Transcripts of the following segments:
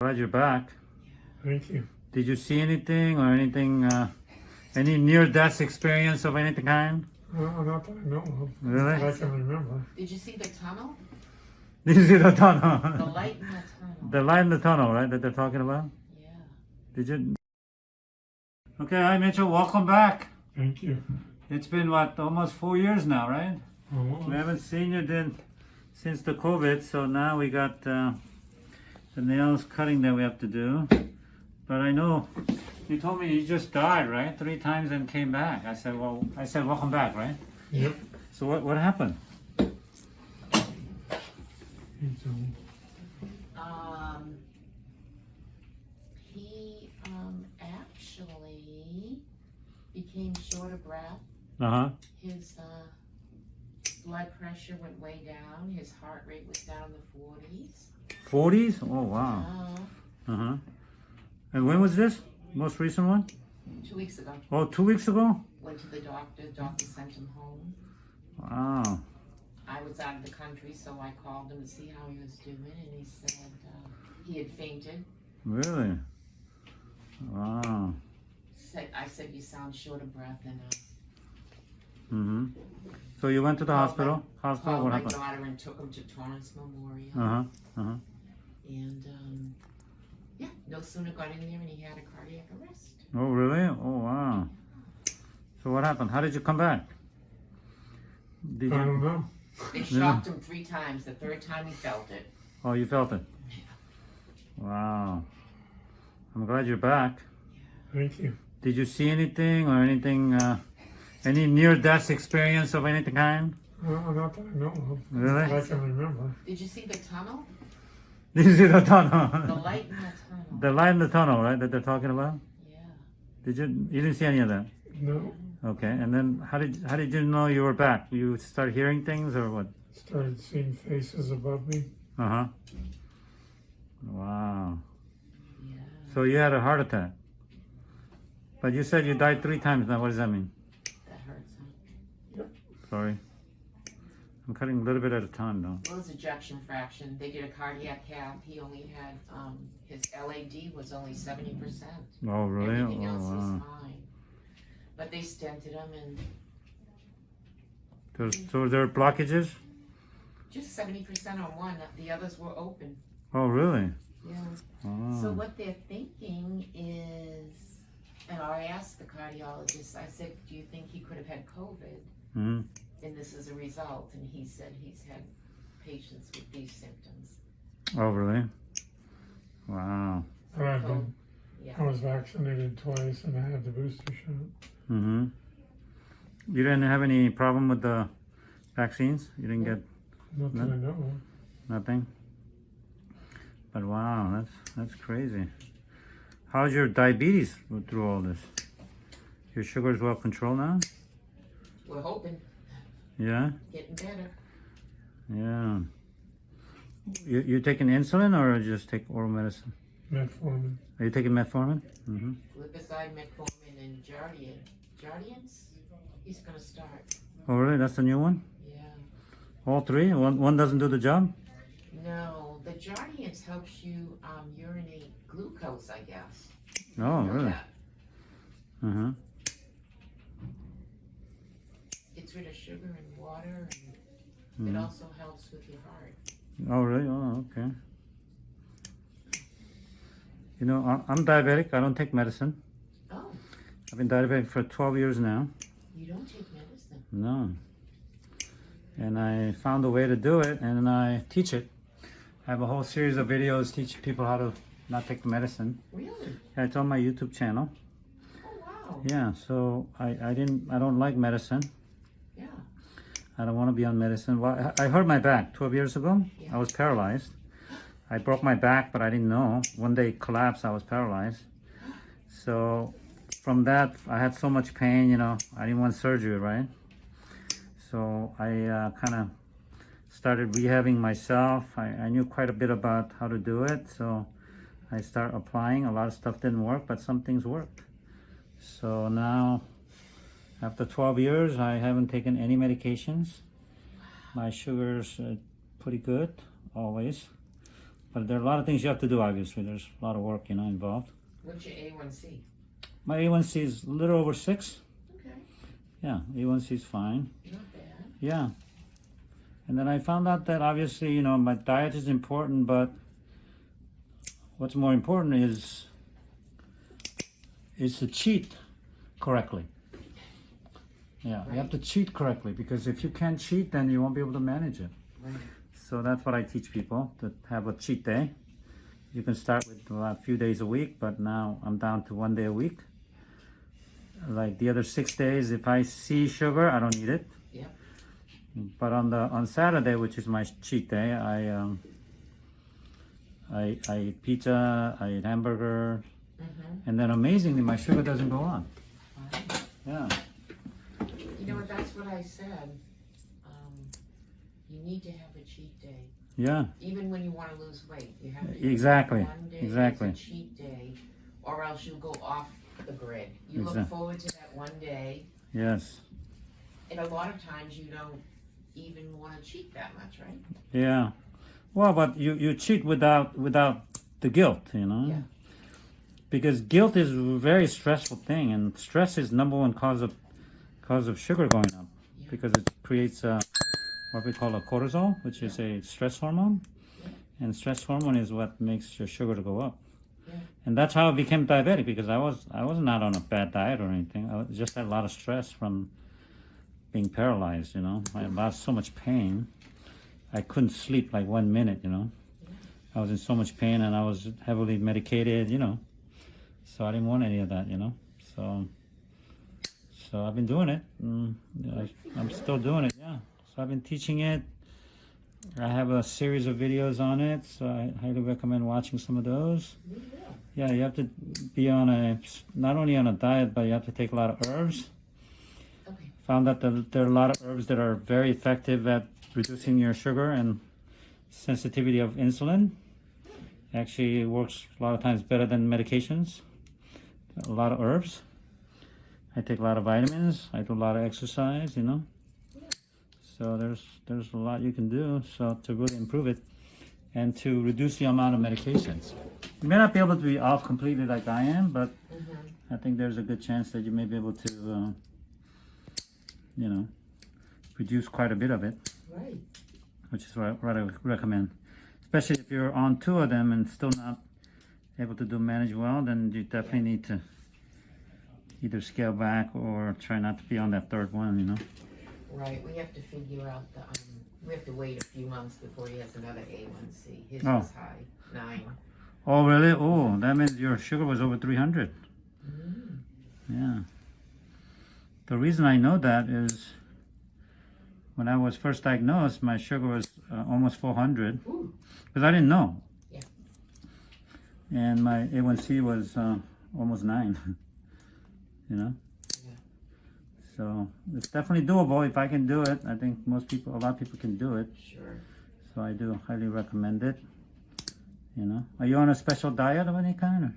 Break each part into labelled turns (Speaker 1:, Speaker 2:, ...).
Speaker 1: Glad you're back.
Speaker 2: Thank you.
Speaker 1: Did you see anything or anything, uh, any near-death experience of any kind?
Speaker 2: Well, not that I know of.
Speaker 1: Really?
Speaker 2: I can remember.
Speaker 3: Did you see the tunnel?
Speaker 1: Did you see the tunnel?
Speaker 3: The light in the tunnel.
Speaker 1: the light in the tunnel, right, that they're talking about?
Speaker 3: yeah.
Speaker 1: Did you? Okay, hi Mitchell, welcome back.
Speaker 2: Thank you.
Speaker 1: It's been, what, almost four years now, right?
Speaker 2: Oh,
Speaker 1: We haven't seen you then since the COVID, so now we got uh, the nails cutting that we have to do. But I know you told me you just died, right? Three times and came back. I said, well, I said, welcome back, right?
Speaker 2: Yep.
Speaker 1: So what, what happened?
Speaker 2: Um,
Speaker 3: Um, he um, actually became short of breath.
Speaker 1: Uh huh.
Speaker 3: His uh, blood pressure went way down. His heart rate was down in the 40s.
Speaker 1: 40s? Oh, wow.
Speaker 3: Uh,
Speaker 1: Uh huh. And when was this? Most recent one?
Speaker 3: two weeks ago,
Speaker 1: Oh, two weeks ago?
Speaker 3: went to the doctor. Doctor sent him home.
Speaker 1: Wow.
Speaker 3: I was out of the country, so I called him to see how he was doing, and he said uh, he had fainted.
Speaker 1: Really? Wow.
Speaker 3: Said, I said, you sound short of breath, and uh,
Speaker 1: Mm-hmm. So you went to the
Speaker 3: Called
Speaker 1: hospital? Hospital?
Speaker 3: called
Speaker 1: What
Speaker 3: my
Speaker 1: happened?
Speaker 3: daughter and took him to Torrance Memorial.
Speaker 1: Uh-huh. Uh-huh.
Speaker 3: And um, yeah, no sooner got in there and he had a cardiac arrest.
Speaker 1: Oh, really? Oh, wow. So what happened? How did you come back? Did
Speaker 2: I
Speaker 1: you?
Speaker 2: don't know.
Speaker 3: They shocked him three times. The third time he felt it.
Speaker 1: Oh, you felt it? Yeah. Wow. I'm glad you're back.
Speaker 2: Thank you.
Speaker 1: Did you see anything or anything, uh, any near-death experience of any kind?
Speaker 2: Well, not that I know of.
Speaker 1: Really?
Speaker 2: I can remember.
Speaker 3: Did you see the tunnel?
Speaker 1: Did you see the tunnel?
Speaker 3: The light in the tunnel.
Speaker 1: the light in the tunnel, right, that they're talking about?
Speaker 3: yeah.
Speaker 1: Did you, you didn't see any of that?
Speaker 2: No.
Speaker 1: Okay, and then how did, how did you know you were back? You start hearing things or what?
Speaker 2: Started seeing faces above me.
Speaker 1: Uh-huh. Wow.
Speaker 3: Yeah.
Speaker 1: So you had a heart attack. But you said you died three times now. What does that mean?
Speaker 3: That hurts. Huh?
Speaker 1: Sorry. I'm cutting a little bit at a time though.
Speaker 3: Well, his ejection fraction. They did a cardiac cath. He only had um, his LAD was only seventy percent.
Speaker 1: Oh, really?
Speaker 3: Everything
Speaker 1: Oh,
Speaker 3: else was
Speaker 1: wow.
Speaker 3: fine. But they stented him and
Speaker 1: There's, so there are blockages?
Speaker 3: just seventy percent on one. The others were open.
Speaker 1: Oh, really?
Speaker 3: Yeah.
Speaker 1: Oh.
Speaker 3: So what they're thinking is, and I asked the cardiologist, I said, do you think he could have had COVID?
Speaker 1: Hmm
Speaker 3: And this is a result, and he said he's had patients with these symptoms.
Speaker 1: Oh, really? Wow.
Speaker 2: But I've been,
Speaker 3: yeah.
Speaker 2: I was vaccinated twice and I had the booster shot.
Speaker 1: Mm-hmm. You didn't have any problem with the vaccines? You didn't get
Speaker 2: Not that I know
Speaker 1: nothing? But wow, that's that's crazy. How's your diabetes through all this? Your sugar's well controlled now?
Speaker 3: We're
Speaker 1: Yeah?
Speaker 3: getting better.
Speaker 1: Yeah. You, you taking insulin or just take oral medicine?
Speaker 2: Metformin.
Speaker 1: Are you taking metformin? Mm-hmm.
Speaker 3: Glipizide, metformin, and Jardiance. Jardiance? He's gonna start.
Speaker 1: Oh, really? That's the new one?
Speaker 3: Yeah.
Speaker 1: All three? One, one doesn't do the job?
Speaker 3: No, the Jardiance helps you um, urinate glucose, I guess.
Speaker 1: Oh,
Speaker 3: Know
Speaker 1: really?
Speaker 3: that.
Speaker 1: Uh-huh.
Speaker 3: Sugar and water, and
Speaker 1: Mhm.
Speaker 3: it also helps with your heart.
Speaker 1: Oh, really? Oh, okay. You know, I'm diabetic. I don't take medicine.
Speaker 3: Oh,
Speaker 1: I've been diabetic for 12 years now.
Speaker 3: you don't take medicine.
Speaker 1: No. And I found a way to do it, and I teach it. I have a whole series of videos teaching people how to not take the medicine.
Speaker 3: Really?
Speaker 1: Yeah, It's on my YouTube channel.
Speaker 3: Oh, wow.
Speaker 1: Yeah, so I, I didn't, I don't like medicine.
Speaker 3: Yeah.
Speaker 1: I don't want to be on medicine. Well, I hurt my back 12 years ago. I was paralyzed. I broke my back, but I didn't know. One day collapsed, I was paralyzed. So from that, I had so much pain, you know, I didn't want surgery, right? So I uh, kind of started rehabbing myself. I, I knew quite a bit about how to do it. So I started applying. A lot of stuff didn't work, but some things worked. So now after 12 years, I haven't taken any medications. My sugar's uh, pretty good, always. But there are a lot of things you have to do. Obviously, there's a lot of work, you know, involved.
Speaker 3: What's your A1C?
Speaker 1: My A1C is a little over six.
Speaker 3: Okay,
Speaker 1: Yeah, A1C is fine.
Speaker 3: not bad.
Speaker 1: Yeah. And then I found out that obviously, you know, my diet is important, but what's more important is is to cheat correctly. Yeah, you have to cheat correctly because if you can't cheat, then you won't be able to manage it.
Speaker 3: Right.
Speaker 1: So that's what I teach people to have a cheat day. You can start with a few days a week, but now I'm down to one day a week. Like the other six days, if I see sugar, I don't eat it.
Speaker 3: Yep.
Speaker 1: But on the on Saturday, which is my cheat day, I um, I I eat pizza, I eat hamburger,
Speaker 3: Mm-hmm.
Speaker 1: and then amazingly, my sugar doesn't go on. Yeah,
Speaker 3: That's what I said. Um, you need to have a cheat day.
Speaker 1: yeah,
Speaker 3: Even when you wanna lose weight, you have to.
Speaker 1: Exactly,
Speaker 3: One day is
Speaker 1: exactly.
Speaker 3: a cheat day, or else you'll go off the grid. You look forward to that one day,
Speaker 1: yes,
Speaker 3: and a lot of times you don't even wanna cheat that much, right?
Speaker 1: yeah. Well, but you you cheat without without the guilt, you know.
Speaker 3: Yeah.
Speaker 1: Because guilt is a very stressful thing, and stress is number one cause of cause of sugar going up,
Speaker 3: Yeah.
Speaker 1: because it creates uh, what we call a cortisol, which is a stress hormone, and stress hormone is what makes your sugar to go up.
Speaker 3: Yeah.
Speaker 1: And that's how I became diabetic because I was I was not on a bad diet or anything. I was- just had a lot of stress from being paralyzed. You know, I had lost so much pain. I couldn't sleep like one minute. You know, I was in so much pain and I was heavily medicated. You know, so I didn't want any of that. You know, so so I've been doing it. Mm, I, I'm still doing it. Yeah. So I've been teaching it. I have a series of videos on it, so I highly recommend watching some of those. Yeah, you have to be on a not only on a diet, but you have to take a lot of herbs.
Speaker 3: Okay.
Speaker 1: Found out that there are a lot of herbs that are very effective at reducing your sugar and sensitivity of insulin. Actually, it works a lot of times better than medications. A lot of herbs. I take a lot of vitamins. I do a lot of exercise. You know. So there's there's a lot you can do so to really improve it and to reduce the amount of medications. You may not be able to be off completely like I am, but
Speaker 3: Mm-hmm.
Speaker 1: I think there's a good chance that you may be able to, uh, you know, reduce quite a bit of it,
Speaker 3: Right.
Speaker 1: which is what I, what I recommend. Especially if you're on two of them and still not able to do manage well, then you definitely need to either scale back or try not to be on that third one, you know.
Speaker 3: Right, we have to figure out the, um, we have to wait a few months before he has another A1C. His
Speaker 1: Oh.
Speaker 3: was high, nine.
Speaker 1: Oh, really? Oh, that means your sugar was over 300.
Speaker 3: Mm.
Speaker 1: Yeah. The reason I know that is when I was first diagnosed, my sugar was uh, almost 400
Speaker 3: Ooh.
Speaker 1: because I didn't know.
Speaker 3: Yeah.
Speaker 1: And my A1C was uh, almost 9. you know?
Speaker 3: Yeah.
Speaker 1: So it's definitely doable. If I can do it, I think most people, a lot of people can do it.
Speaker 3: Sure.
Speaker 1: So I do highly recommend it. You know, are you on a special diet of any kind? Or?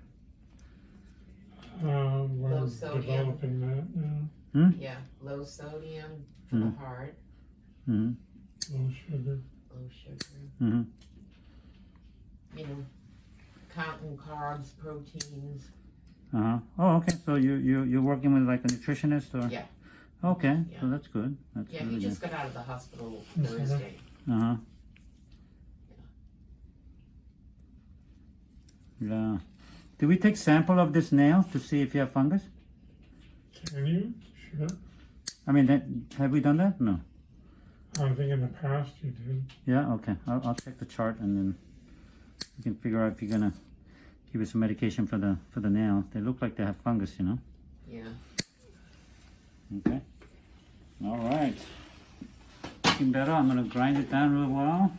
Speaker 2: Uh, we're
Speaker 3: Low sodium.
Speaker 2: developing that now.
Speaker 3: Yeah, low sodium for
Speaker 1: Mm.
Speaker 3: the heart,
Speaker 1: hmm
Speaker 2: Low sugar.
Speaker 3: low sugar,
Speaker 1: hmm
Speaker 3: you know, counting carbs, proteins.
Speaker 1: Uh-huh. Oh, okay. So you you you're working with like a nutritionist or?
Speaker 3: Yeah.
Speaker 1: Okay.
Speaker 3: Yeah.
Speaker 1: So that's good. That's
Speaker 3: Yeah,
Speaker 1: really
Speaker 3: he just got out of the hospital. Thursday.
Speaker 1: Uh huh. Yeah. Do we take sample of this nail to see if you have fungus?
Speaker 2: Can you? Sure.
Speaker 1: I mean, that, have we done that? No.
Speaker 2: I think in the past you did.
Speaker 1: Yeah. Okay. I'll, I'll check the chart and then we can figure out if you're gonna give you some medication for the for the nail. They look like they have fungus, you know.
Speaker 3: Yeah.
Speaker 1: Okay. All right. Looking better. I'm gonna grind it down real well.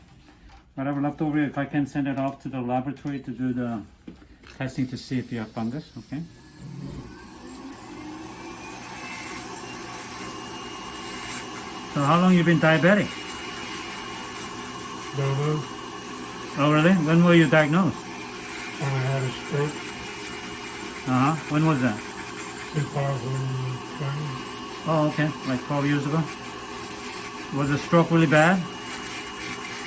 Speaker 1: Whatever left over, if I can send it off to the laboratory to do the testing to see if you have fungus. Okay. So how long you been diabetic?
Speaker 2: Don't.
Speaker 1: Oh really? When were you diagnosed?
Speaker 2: When I had a stroke,
Speaker 1: Uh huh. When was that?
Speaker 2: 2020.
Speaker 1: Oh okay, like 12 years ago. Was the stroke really bad?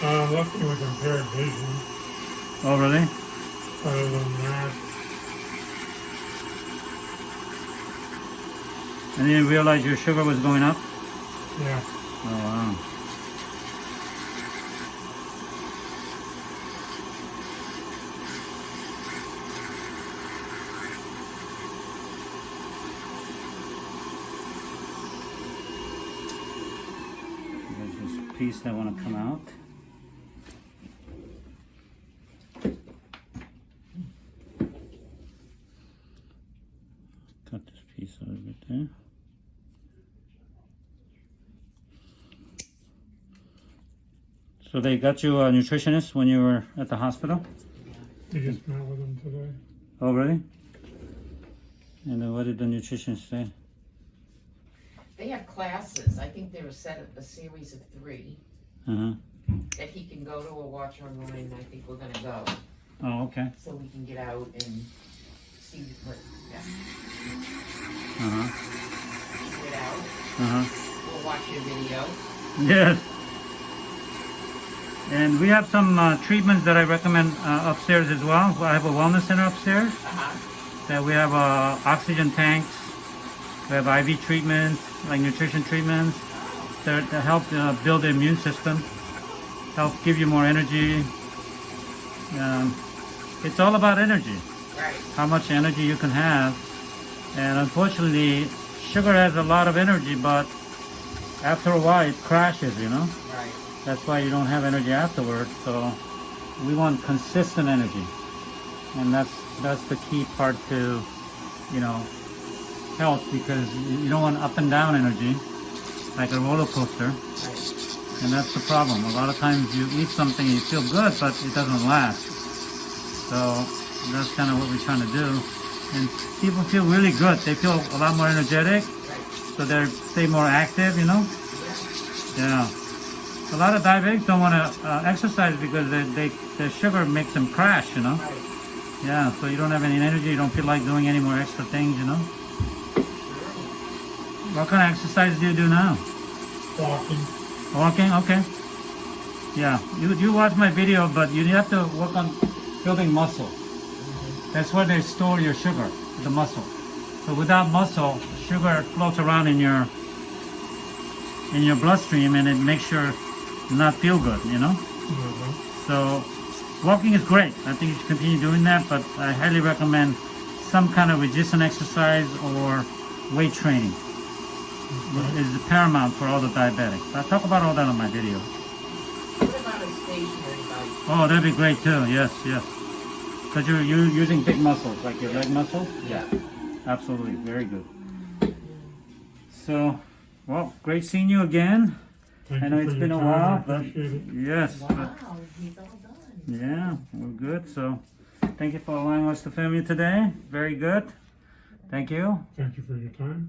Speaker 2: Uh, luckily with impaired vision.
Speaker 1: Oh, really?
Speaker 2: Other than that,
Speaker 1: And you didn't realize your sugar was going up?
Speaker 2: yeah.
Speaker 1: Oh, wow. There's this piece that want to come out. Cut this piece out of it there. So they got you a nutritionist when you were at the hospital?
Speaker 2: You just met with them today.
Speaker 1: Oh, really? And then what did the nutritionist say?
Speaker 3: They have classes, I think they're a set of, a series of three,
Speaker 1: Uh-huh.
Speaker 3: that he can go to or watch online, and I think we're gonna go,
Speaker 1: Oh, okay.
Speaker 3: so we can get out and see what, yeah,
Speaker 1: Uh-huh.
Speaker 3: get out,
Speaker 1: Uh-huh.
Speaker 3: we'll watch your video.
Speaker 1: Yes. And we have some uh, treatments that I recommend uh, upstairs as well. I have a wellness center upstairs
Speaker 3: Uh-huh.
Speaker 1: that we have uh, oxygen tanks. We have IV treatments, like nutrition treatments that, that help uh, build the immune system, help give you more energy. Um, it's all about energy.
Speaker 3: Right,
Speaker 1: how much energy you can have. And unfortunately, sugar has a lot of energy, but after a while it crashes, you know?
Speaker 3: right,
Speaker 1: That's why you don't have energy afterwards. So we want consistent energy. And that's that's the key part to, you know, health because you don't want up and down energy like a roller coaster.
Speaker 3: right.
Speaker 1: And that's the problem. A lot of times you eat something and you feel good, but it doesn't last. So that's kind of what we're trying to do. And people feel really good. They feel a lot more energetic, so they stay more active, you know? Yeah. A lot of diabetics don't want to uh, exercise because they, they, the sugar makes them crash, you know? Yeah, so you don't have any energy, you don't feel like doing any more extra things, you know? What kind of exercise do you do now?
Speaker 2: Walking.
Speaker 1: Walking, okay. Yeah, you you watch my video, but you have to work on building muscle. That's where they store your sugar, the muscle. So without muscle, sugar floats around in your in your bloodstream, and it makes you not feel good. You know.
Speaker 2: Uh-huh.
Speaker 1: So walking is great. I think you should continue doing that, but I highly recommend some kind of resistance exercise or weight training. Is paramount for all the diabetics. I talk about all that on my video.
Speaker 3: What about a stationary bike?
Speaker 1: Oh, that'd be great too. Yes, yes. Because you're, you're using big muscles, like your leg muscles.
Speaker 3: Yeah.
Speaker 1: Absolutely. Very good. So, well, great seeing you again.
Speaker 2: Thank
Speaker 1: I know
Speaker 2: you for
Speaker 1: it's
Speaker 2: your
Speaker 1: been a while,
Speaker 2: I
Speaker 1: but
Speaker 2: appreciate it.
Speaker 1: yes. but-
Speaker 3: he's all done.
Speaker 1: yeah, we're good. So, thank you for allowing us to film you today. Very good. Thank you.
Speaker 2: Thank you for your time.